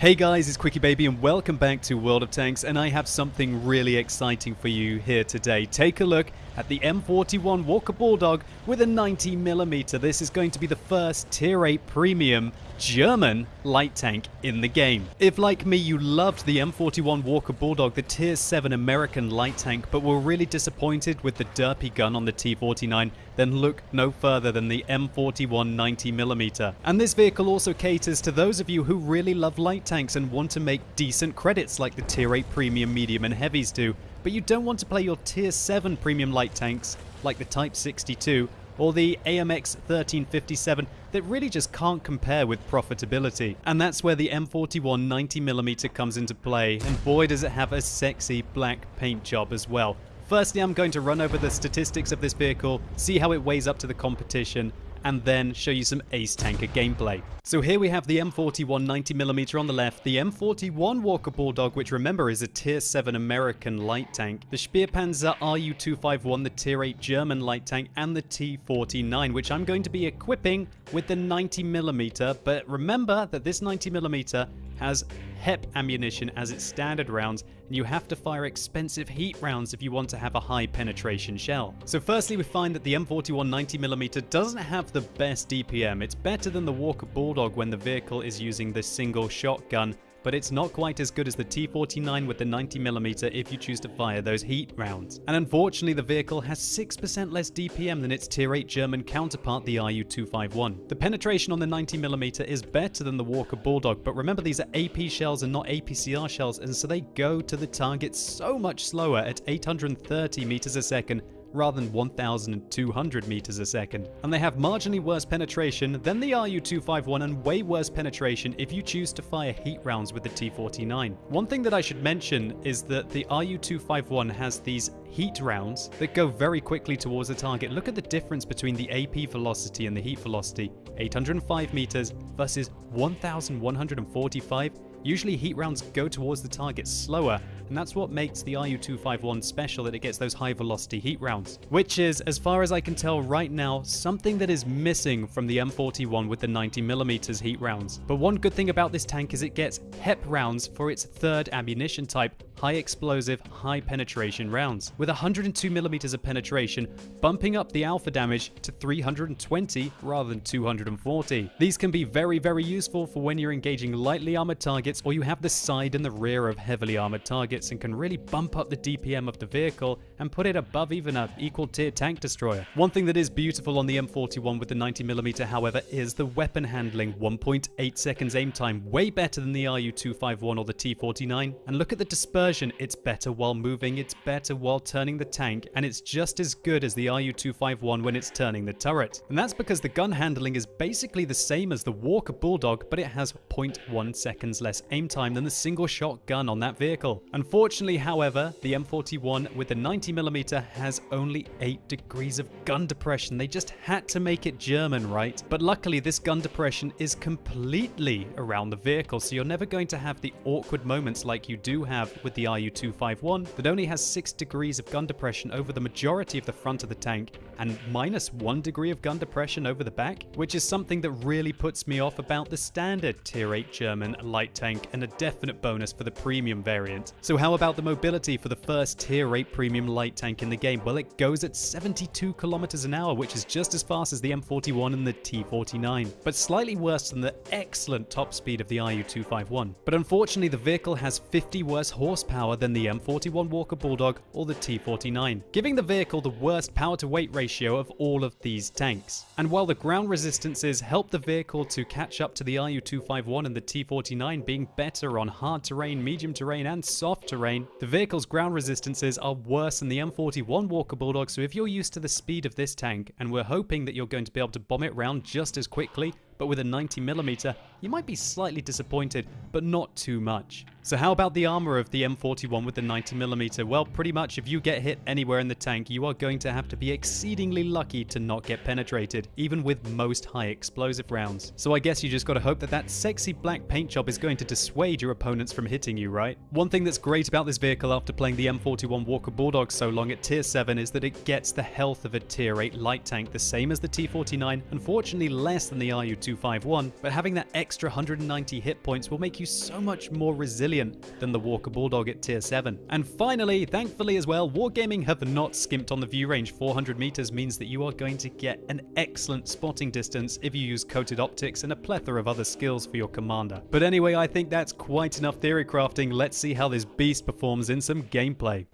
Hey guys, it's QuickyBaby and welcome back to World of Tanks and I have something really exciting for you here today. Take a look at the M41 Walker Bulldog with a 90mm. This is going to be the first Tier 8 Premium German light tank in the game. If like me you loved the M41 Walker Bulldog, the Tier 7 American light tank, but were really disappointed with the derpy gun on the T49, then look no further than the M41 90mm. And this vehicle also caters to those of you who really love light tanks and want to make decent credits like the Tier 8 Premium, Medium and Heavies do, but you don't want to play your Tier 7 Premium light tanks like the Type 62 or the AMX 1357 that really just can't compare with profitability. And that's where the M41 90mm comes into play, and boy does it have a sexy black paint job as well. Firstly, I'm going to run over the statistics of this vehicle, see how it weighs up to the competition, and then show you some Ace Tanker gameplay. So here we have the M41 90mm on the left, the M41 Walker Bulldog, which remember is a Tier 7 American light tank, the Spähpanzer RU-251, the Tier 8 German light tank, and the T-49, which I'm going to be equipping with the 90mm, but remember that this 90mm has HEP ammunition as its standard rounds, and you have to fire expensive heat rounds if you want to have a high penetration shell. So firstly we find that the M41 90mm doesn't have the best DPM, it's better than the Walker Bulldog when the vehicle is using the single shotgun but it's not quite as good as the T49 with the 90mm if you choose to fire those heat rounds. And unfortunately the vehicle has 6% less DPM than its Tier 8 German counterpart the RU251. The penetration on the 90mm is better than the Walker Bulldog, but remember these are AP shells and not APCR shells and so they go to the target so much slower at 830 meters a second rather than 1,200 meters a second. And they have marginally worse penetration than the RU-251 and way worse penetration if you choose to fire heat rounds with the T-49. One thing that I should mention is that the RU-251 has these heat rounds that go very quickly towards the target. Look at the difference between the AP velocity and the heat velocity. 805 meters versus 1,145 Usually heat rounds go towards the target slower, and that's what makes the RU-251 special that it gets those high velocity heat rounds. Which is, as far as I can tell right now, something that is missing from the M41 with the 90mm heat rounds. But one good thing about this tank is it gets HEP rounds for its third ammunition type, high explosive, high penetration rounds, with 102mm of penetration, bumping up the alpha damage to 320 rather than 240. These can be very, very useful for when you're engaging lightly armored targets or you have the side and the rear of heavily armored targets and can really bump up the DPM of the vehicle and put it above even a equal tier tank destroyer. One thing that is beautiful on the M41 with the 90mm however is the weapon handling, 1.8 seconds aim time, way better than the RU-251 or the T-49. And look at the dispersion it's better while moving, it's better while turning the tank, and it's just as good as the RU-251 when it's turning the turret. And that's because the gun handling is basically the same as the Walker Bulldog, but it has 0.1 seconds less aim time than the single shot gun on that vehicle. Unfortunately, however, the M41 with the 90mm has only 8 degrees of gun depression. They just had to make it German, right? But luckily, this gun depression is completely around the vehicle, so you're never going to have the awkward moments like you do have with the RU-251 that only has 6 degrees of gun depression over the majority of the front of the tank and minus 1 degree of gun depression over the back, which is something that really puts me off about the standard Tier 8 German light tank and a definite bonus for the premium variant. So how about the mobility for the first Tier 8 premium light tank in the game? Well, it goes at 72 kilometers an hour, which is just as fast as the M41 and the T49, but slightly worse than the excellent top speed of the RU-251. But unfortunately, the vehicle has 50 worse horsepower than the M41 Walker Bulldog or the T49, giving the vehicle the worst power to weight ratio of all of these tanks. And while the ground resistances help the vehicle to catch up to the RU-251 and the T49 being better on hard terrain, medium terrain and soft terrain, the vehicle's ground resistances are worse than the M41 Walker Bulldog so if you're used to the speed of this tank and we're hoping that you're going to be able to bomb it round just as quickly, but with a 90mm, you might be slightly disappointed, but not too much. So how about the armor of the M41 with the 90mm? Well, pretty much if you get hit anywhere in the tank, you are going to have to be exceedingly lucky to not get penetrated, even with most high explosive rounds. So I guess you just gotta hope that that sexy black paint job is going to dissuade your opponents from hitting you, right? One thing that's great about this vehicle after playing the M41 Walker Bulldog so long at tier 7 is that it gets the health of a tier 8 light tank, the same as the T49, unfortunately less than the RU2 4251, but having that extra 190 hit points will make you so much more resilient than the Walker Bulldog at tier 7. And finally, thankfully as well, Wargaming have not skimped on the view range. 400 meters means that you are going to get an excellent spotting distance if you use coated optics and a plethora of other skills for your commander. But anyway, I think that's quite enough theory crafting. Let's see how this beast performs in some gameplay.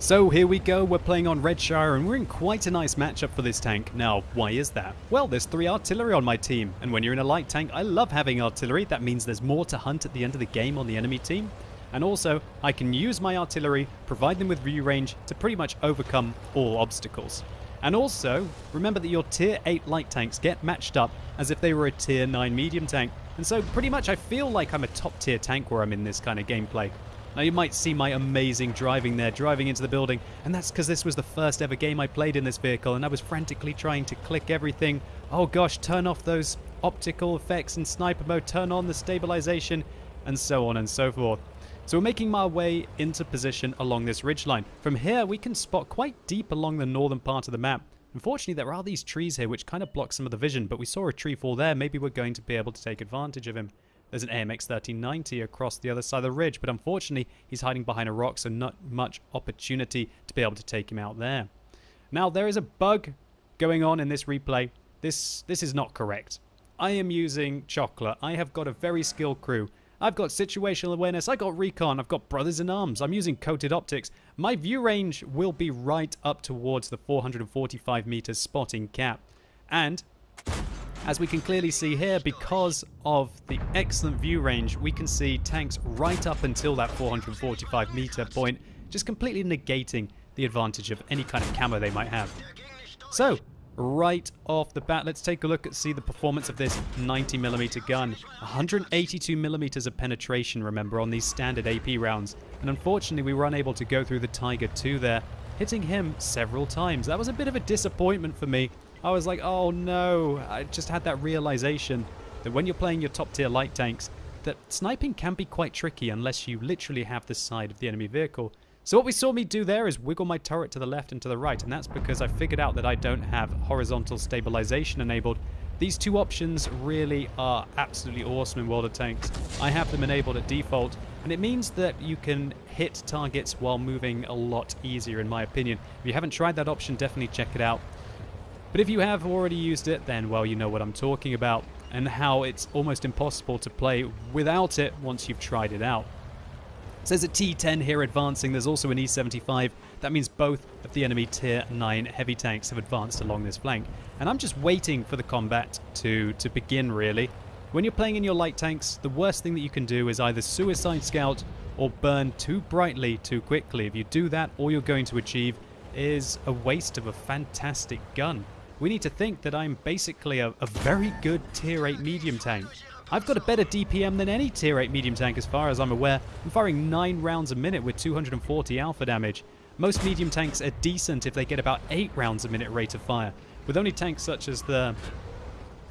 So here we go, we're playing on Redshire and we're in quite a nice matchup for this tank. Now, why is that? Well, there's three artillery on my team, and when you're in a light tank, I love having artillery. That means there's more to hunt at the end of the game on the enemy team. And also, I can use my artillery, provide them with view range to pretty much overcome all obstacles. And also, remember that your tier 8 light tanks get matched up as if they were a tier 9 medium tank. And so pretty much I feel like I'm a top tier tank where I'm in this kind of gameplay. Now you might see my amazing driving there, driving into the building, and that's because this was the first ever game I played in this vehicle and I was frantically trying to click everything. Oh gosh, turn off those optical effects in sniper mode, turn on the stabilization, and so on and so forth. So we're making my way into position along this ridgeline. From here we can spot quite deep along the northern part of the map. Unfortunately there are these trees here which kind of block some of the vision, but we saw a tree fall there, maybe we're going to be able to take advantage of him. There's an AMX 1390 across the other side of the ridge, but unfortunately he's hiding behind a rock, so not much opportunity to be able to take him out there. Now there is a bug going on in this replay. This, this is not correct. I am using Chocolate. I have got a very skilled crew. I've got situational awareness, I've got recon, I've got brothers in arms, I'm using coated optics. My view range will be right up towards the 445 meters spotting cap. And as we can clearly see here, because of the excellent view range, we can see tanks right up until that 445 meter point, just completely negating the advantage of any kind of camo they might have. So, right off the bat, let's take a look at see the performance of this 90mm gun. 182mm of penetration, remember, on these standard AP rounds. And unfortunately, we were unable to go through the Tiger 2 there, hitting him several times. That was a bit of a disappointment for me, I was like, oh no, I just had that realization that when you're playing your top tier light tanks, that sniping can be quite tricky unless you literally have the side of the enemy vehicle. So what we saw me do there is wiggle my turret to the left and to the right, and that's because I figured out that I don't have horizontal stabilization enabled. These two options really are absolutely awesome in World of Tanks. I have them enabled at default, and it means that you can hit targets while moving a lot easier in my opinion. If you haven't tried that option, definitely check it out. But if you have already used it, then well, you know what I'm talking about and how it's almost impossible to play without it once you've tried it out. It says a T10 here advancing, there's also an E75. That means both of the enemy tier 9 heavy tanks have advanced along this flank. And I'm just waiting for the combat to, to begin really. When you're playing in your light tanks, the worst thing that you can do is either suicide scout or burn too brightly too quickly. If you do that, all you're going to achieve is a waste of a fantastic gun we need to think that I'm basically a, a very good tier 8 medium tank. I've got a better DPM than any tier 8 medium tank as far as I'm aware. I'm firing 9 rounds a minute with 240 alpha damage. Most medium tanks are decent if they get about 8 rounds a minute rate of fire, with only tanks such as the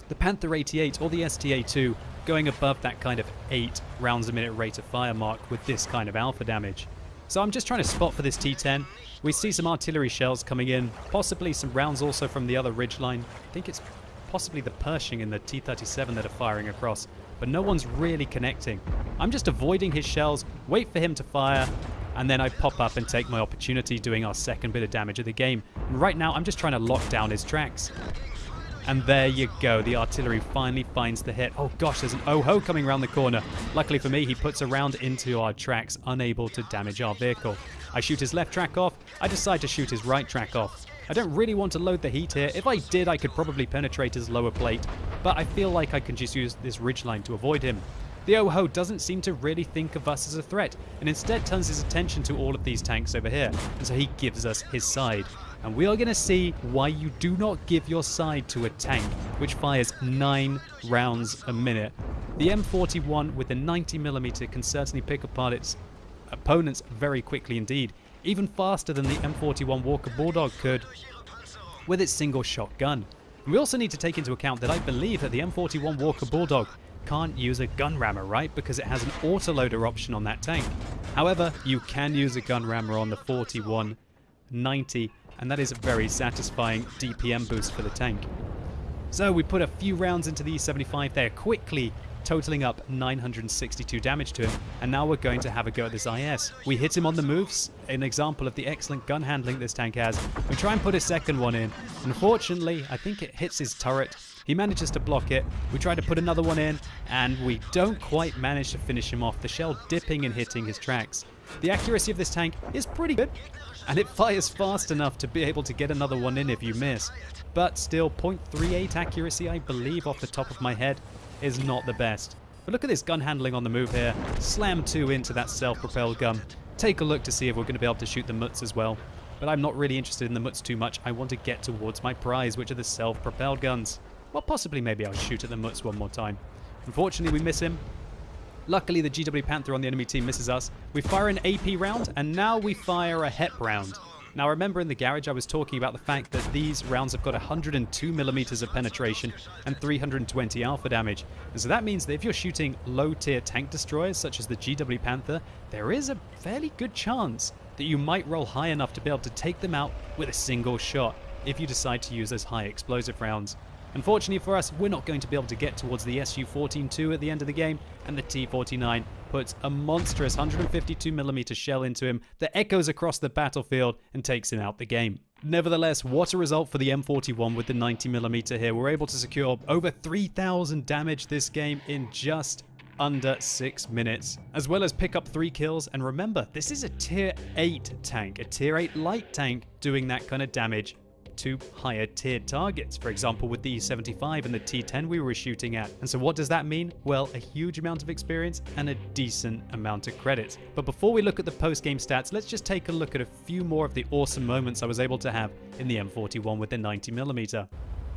the Panther 88 or the STA2 going above that kind of 8 rounds a minute rate of fire mark with this kind of alpha damage. So I'm just trying to spot for this T10. We see some artillery shells coming in, possibly some rounds also from the other ridge line. I think it's possibly the Pershing and the T-37 that are firing across, but no one's really connecting. I'm just avoiding his shells, wait for him to fire, and then I pop up and take my opportunity doing our second bit of damage of the game. And right now I'm just trying to lock down his tracks. And there you go. The artillery finally finds the hit. Oh gosh, there's an O-Ho coming around the corner. Luckily for me, he puts a round into our tracks, unable to damage our vehicle. I shoot his left track off. I decide to shoot his right track off. I don't really want to load the heat here. If I did, I could probably penetrate his lower plate, but I feel like I can just use this ridgeline to avoid him. The O-Ho doesn't seem to really think of us as a threat, and instead turns his attention to all of these tanks over here, and so he gives us his side. And we are going to see why you do not give your side to a tank, which fires 9 rounds a minute. The M41 with the 90mm can certainly pick apart its opponents very quickly indeed, even faster than the M41 Walker Bulldog could with its single shot gun. We also need to take into account that I believe that the M41 Walker Bulldog can't use a gun rammer, right? Because it has an autoloader option on that tank. However, you can use a gun rammer on the 4190, and that is a very satisfying DPM boost for the tank. So we put a few rounds into the E75 there quickly, totaling up 962 damage to him. And now we're going to have a go at this IS. We hit him on the moves, an example of the excellent gun handling this tank has. We try and put a second one in. Unfortunately, I think it hits his turret. He manages to block it. We try to put another one in, and we don't quite manage to finish him off. The shell dipping and hitting his tracks. The accuracy of this tank is pretty good, and it fires fast enough to be able to get another one in if you miss but still 0.38 accuracy, I believe, off the top of my head, is not the best. But look at this gun handling on the move here. Slam two into that self-propelled gun. Take a look to see if we're going to be able to shoot the Mutts as well. But I'm not really interested in the Mutts too much. I want to get towards my prize, which are the self-propelled guns. Well, possibly maybe I'll shoot at the Mutts one more time. Unfortunately, we miss him. Luckily, the GW Panther on the enemy team misses us. We fire an AP round, and now we fire a HEP round. Now remember in the garage I was talking about the fact that these rounds have got 102 millimeters of penetration and 320 alpha damage. And so that means that if you're shooting low tier tank destroyers such as the GW Panther, there is a fairly good chance that you might roll high enough to be able to take them out with a single shot if you decide to use those high explosive rounds. Unfortunately for us, we're not going to be able to get towards the Su-14-2 at the end of the game, and the T-49 puts a monstrous 152mm shell into him that echoes across the battlefield and takes him out the game. Nevertheless, what a result for the M41 with the 90mm here. We're able to secure over 3,000 damage this game in just under 6 minutes, as well as pick up 3 kills. And remember, this is a tier 8 tank, a tier 8 light tank doing that kind of damage to higher tiered targets, for example with the E75 and the T10 we were shooting at. And so what does that mean? Well, a huge amount of experience and a decent amount of credits. But before we look at the post-game stats, let's just take a look at a few more of the awesome moments I was able to have in the M41 with the 90mm.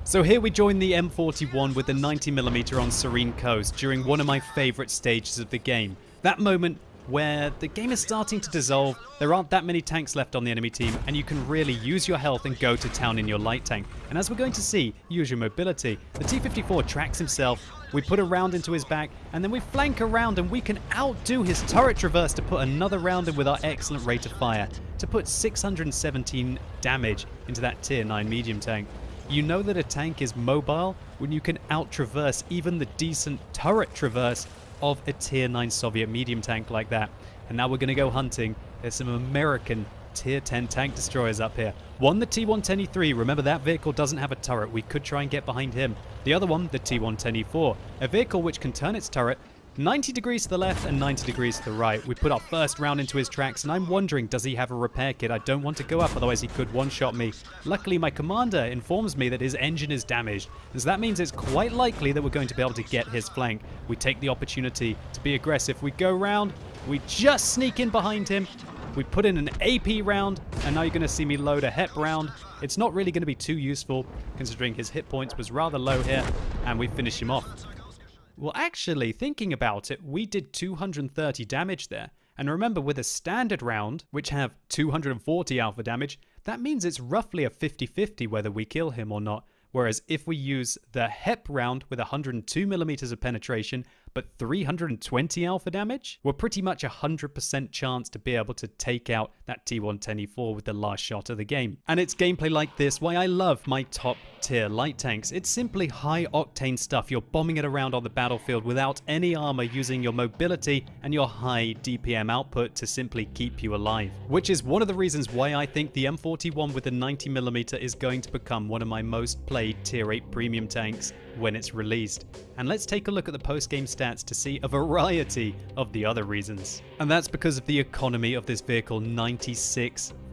So here we join the M41 with the 90mm on Serene Coast during one of my favourite stages of the game. That moment where the game is starting to dissolve, there aren't that many tanks left on the enemy team, and you can really use your health and go to town in your light tank. And as we're going to see, use your mobility. The T-54 tracks himself, we put a round into his back, and then we flank around and we can outdo his turret traverse to put another round in with our excellent rate of fire, to put 617 damage into that tier 9 medium tank. You know that a tank is mobile when you can out-traverse even the decent turret traverse of a tier 9 Soviet medium tank like that. And now we're going to go hunting. There's some American tier 10 tank destroyers up here. One, the T110E3. Remember, that vehicle doesn't have a turret. We could try and get behind him. The other one, the T110E4. A vehicle which can turn its turret 90 degrees to the left and 90 degrees to the right. We put our first round into his tracks, and I'm wondering, does he have a repair kit? I don't want to go up, otherwise he could one-shot me. Luckily, my commander informs me that his engine is damaged, and so that means it's quite likely that we're going to be able to get his flank. We take the opportunity to be aggressive. We go round, we just sneak in behind him, we put in an AP round, and now you're going to see me load a HEP round. It's not really going to be too useful, considering his hit points was rather low here, and we finish him off. Well, actually, thinking about it, we did 230 damage there. And remember, with a standard round, which have 240 alpha damage, that means it's roughly a 50-50 whether we kill him or not. Whereas if we use the HEP round with 102 millimeters of penetration, but 320 alpha damage, we're pretty much a 100% chance to be able to take out that T110E4 with the last shot of the game. And it's gameplay like this why I love my top tier light tanks. It's simply high octane stuff. You're bombing it around on the battlefield without any armor using your mobility and your high DPM output to simply keep you alive. Which is one of the reasons why I think the M41 with the 90mm is going to become one of my most played tier 8 premium tanks when it's released. And let's take a look at the post-game stats to see a variety of the other reasons. And that's because of the economy of this vehicle,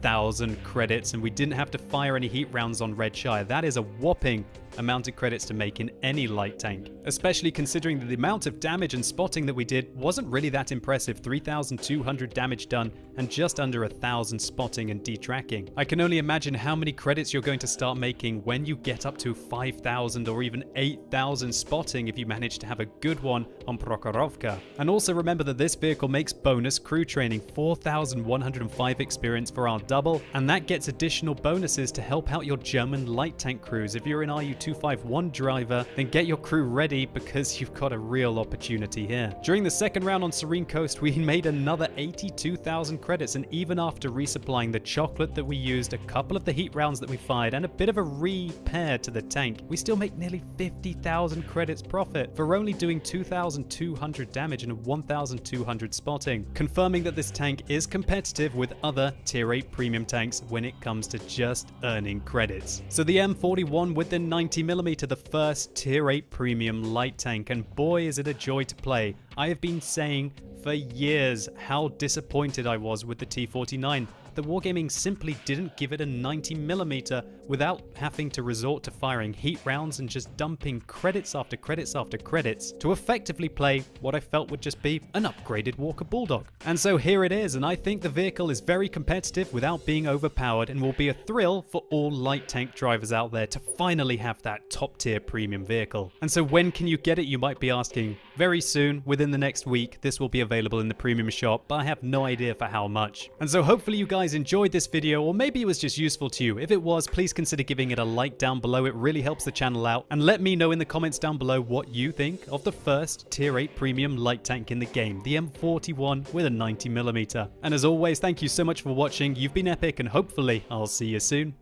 96,000 credits, and we didn't have to fire any heat rounds on Redshire. That is a whopping amount of credits to make in any light tank, especially considering that the amount of damage and spotting that we did wasn't really that impressive, 3,200 damage done and just under 1,000 spotting and detracking. I can only imagine how many credits you're going to start making when you get up to 5,000 or even 8,000 spotting if you manage to have a good one on Prokhorovka. And also remember that this vehicle makes bonus crew training, 4,105 experience for our double, and that gets additional bonuses to help out your German light tank crews if you're an RU 251 driver, then get your crew ready because you've got a real opportunity here. During the second round on Serene Coast, we made another 82,000 credits, and even after resupplying the chocolate that we used, a couple of the heat rounds that we fired, and a bit of a repair to the tank, we still make nearly 50,000 credits profit for only doing 2,200 damage and 1,200 spotting, confirming that this tank is competitive with other tier 8 premium tanks when it comes to just earning credits. So the M41 with the 90mm, the first tier 8 premium light tank, and boy is it a joy to play. I have been saying for years how disappointed I was with the T49 that Wargaming simply didn't give it a 90mm without having to resort to firing heat rounds and just dumping credits after credits after credits to effectively play what I felt would just be an upgraded Walker Bulldog. And so here it is, and I think the vehicle is very competitive without being overpowered and will be a thrill for all light tank drivers out there to finally have that top tier premium vehicle. And so when can you get it, you might be asking? Very soon, within the next week, this will be available in the premium shop, but I have no idea for how much. And so hopefully you guys enjoyed this video, or maybe it was just useful to you. If it was, please consider giving it a like down below. It really helps the channel out. And let me know in the comments down below what you think of the first Tier 8 Premium light tank in the game, the M41 with a 90mm. And as always, thank you so much for watching. You've been epic, and hopefully I'll see you soon.